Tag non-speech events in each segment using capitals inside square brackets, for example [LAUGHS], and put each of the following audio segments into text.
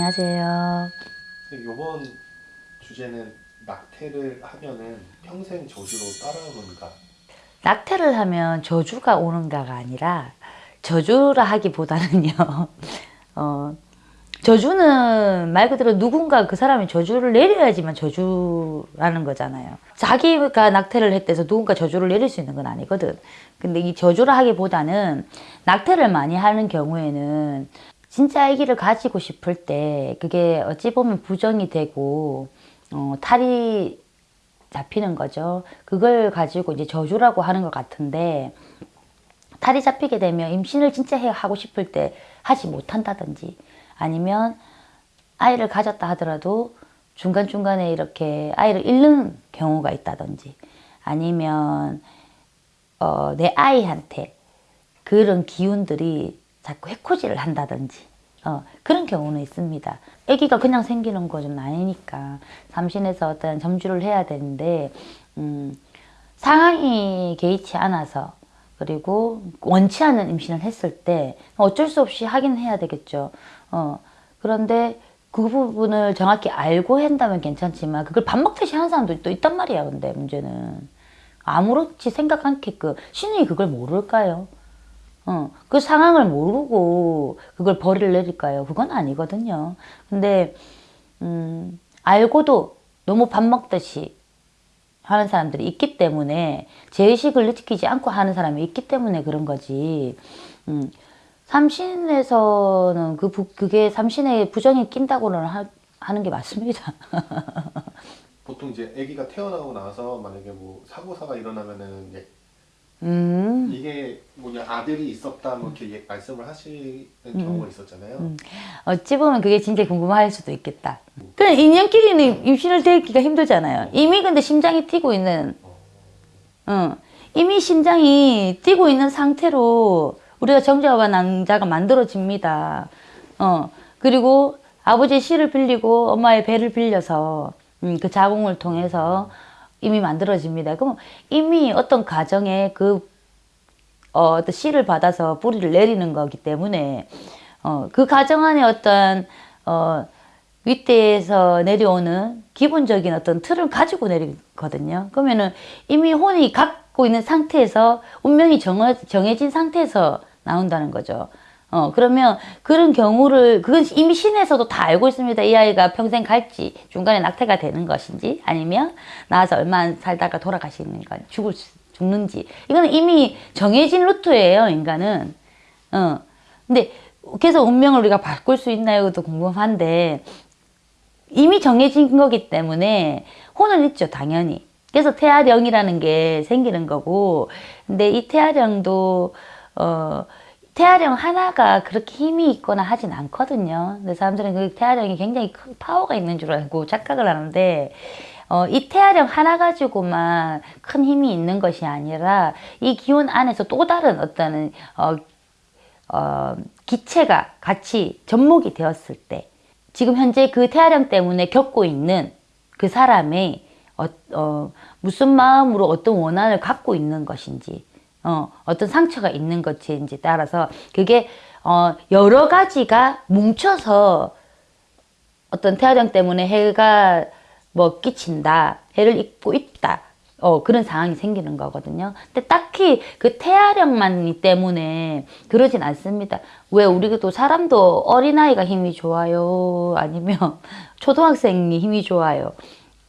안녕하세요. 이번 주제는 낙태를 하면은 평생 저주로 따라오는가 낙태를 하면 저주가 오는가가 아니라 저주라 하기보다는요. [LAUGHS] 어, 저주는 말 그대로 누군가 그 사람이 저주를 내려야지만 저주라는 거잖아요. 자기가 낙태를 했대서 누군가 저주를 내릴 수 있는 건 아니거든. 근데 이 저주라 하기보다는 낙태를 많이 하는 경우에는 진짜 아기를 가지고 싶을 때 그게 어찌 보면 부정이 되고 어, 탈이 잡히는 거죠. 그걸 가지고 이제 저주라고 하는 것 같은데 탈이 잡히게 되면 임신을 진짜 해 하고 싶을 때 하지 못한다든지 아니면 아이를 가졌다 하더라도 중간중간에 이렇게 아이를 잃는 경우가 있다든지 아니면 어, 내 아이한테 그런 기운들이 자꾸 해코지를 한다든지 어, 그런 경우는 있습니다. 아기가 그냥 생기는 것은 아니니까 삼신에서 어떤 점주를 해야 되는데 음, 상황이 개의치 않아서 그리고 원치 않은 임신을 했을 때 어쩔 수 없이 하긴 해야 되겠죠. 어, 그런데 그 부분을 정확히 알고 한다면 괜찮지만 그걸 밥 먹듯이 하는 사람도 또 있단 말이야. 근데 문제는 아무렇지 생각 않게끔 신이 그걸 모를까요? 어, 그 상황을 모르고 그걸 벌이를 내릴까요? 그건 아니거든요. 근데 음, 알고도 너무 밥 먹듯이 하는 사람들이 있기 때문에 제의식을 느끼지 않고 하는 사람이 있기 때문에 그런 거지. 음, 삼신에서는 그 부, 그게 삼신에 부정이 낀다고는 하, 하는 게 맞습니다. [LAUGHS] 보통 이제 아기가 태어나고 나서 만약에 뭐 사고사가 일어나면은 음, 이게 뭐냐 아들이 있었다 뭐 이렇게 예- 말씀을 하시는 경우가 있었잖아요. 음. 어찌 보면 그게 진짜 궁금할 수도 있겠다. 그냥 인연끼리는 임신을 되기가 힘들잖아요. 이미 근데 심장이 뛰고 있는, 어, 이미 심장이 뛰고 있는 상태로 우리가 정자와 낭자가 만들어집니다. 어, 그리고 아버지의 씨를 빌리고 엄마의 배를 빌려서 음, 그 자궁을 통해서 이미 만들어집니다. 그럼 이미 어떤 가정에 그 어, 어떤 씨를 받아서 뿌리를 내리는 거기 때문에 어, 그 가정 안에 어떤 어, 윗대에서 내려오는 기본적인 어떤 틀을 가지고 내리거든요. 그러면은 이미 혼이 갖고 있는 상태에서 운명이 정해, 정해진 상태에서 나온다는 거죠. 어, 그러면 그런 경우를, 그건 이미 신에서도 다 알고 있습니다. 이 아이가 평생 갈지, 중간에 낙태가 되는 것인지, 아니면 나와서 얼마 살다가 돌아가시는 건 죽을 수, 죽는지. 이거는 이미 정해진 루트예요, 인간은. 어. 근데 계속 운명을 우리가 바꿀 수 있나요?도 궁금한데, 이미 정해진 거기 때문에 혼은 있죠, 당연히. 그래서 태아령이라는 게 생기는 거고, 근데 이 태아령도, 어, 태아령 하나가 그렇게 힘이 있거나 하진 않거든요. 근데 사람들은 그 태아령이 굉장히 큰 파워가 있는 줄 알고 착각을 하는데, 어, 이 태아령 하나 가지고만 큰 힘이 있는 것이 아니라, 이 기운 안에서 또 다른 어떤, 어, 어, 기체가 같이 접목이 되었을 때, 지금 현재 그 태아령 때문에 겪고 있는 그 사람의 어, 어, 무슨 마음으로 어떤 원한을 갖고 있는 것인지, 어, 어떤 상처가 있는 것인지 따라서 그게 어, 여러 가지가 뭉쳐서 어떤 태아령 때문에 해가 뭐 끼친다, 해를 입고 있다. 어, 그런 상황이 생기는 거거든요. 근데 딱히 그 태아령만 때문에 그러진 않습니다. 왜 우리도 사람도 어린아이가 힘이 좋아요? 아니면 [LAUGHS] 초등학생이 힘이 좋아요?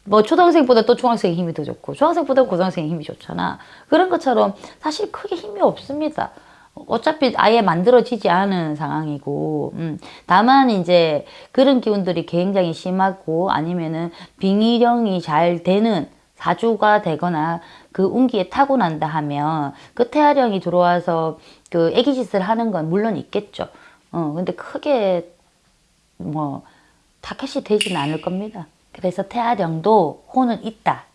뭐 초등학생보다 또 중학생이 힘이 더 좋고 중학생보다 고등학생이 힘이 좋잖아. 그런 것처럼 사실 크게 힘이 없습니다. 어차피 아예 만들어지지 않은 상황이고, 음, 다만 이제 그런 기운들이 굉장히 심하고 아니면은 빙의령이 잘 되는 사주가 되거나 그 운기에 타고난다 하면 그 태아령이 들어와서 그 애기짓을 하는 건 물론 있겠죠. 어, 근데 크게 뭐 타켓이 되지는 않을 겁니다. 그래서 태아령도 혼은 있다.